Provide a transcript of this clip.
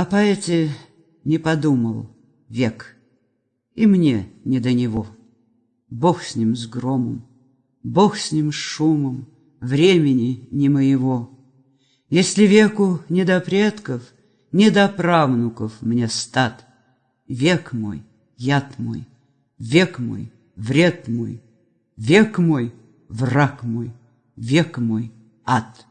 О поэте не подумал век, И мне не до него. Бог с ним с громом, Бог с ним с шумом, Времени не моего. Если веку не до предков, Не до правнуков мне стат, Век мой, яд мой, Век мой, вред мой, Век мой, враг мой, Век мой, ад.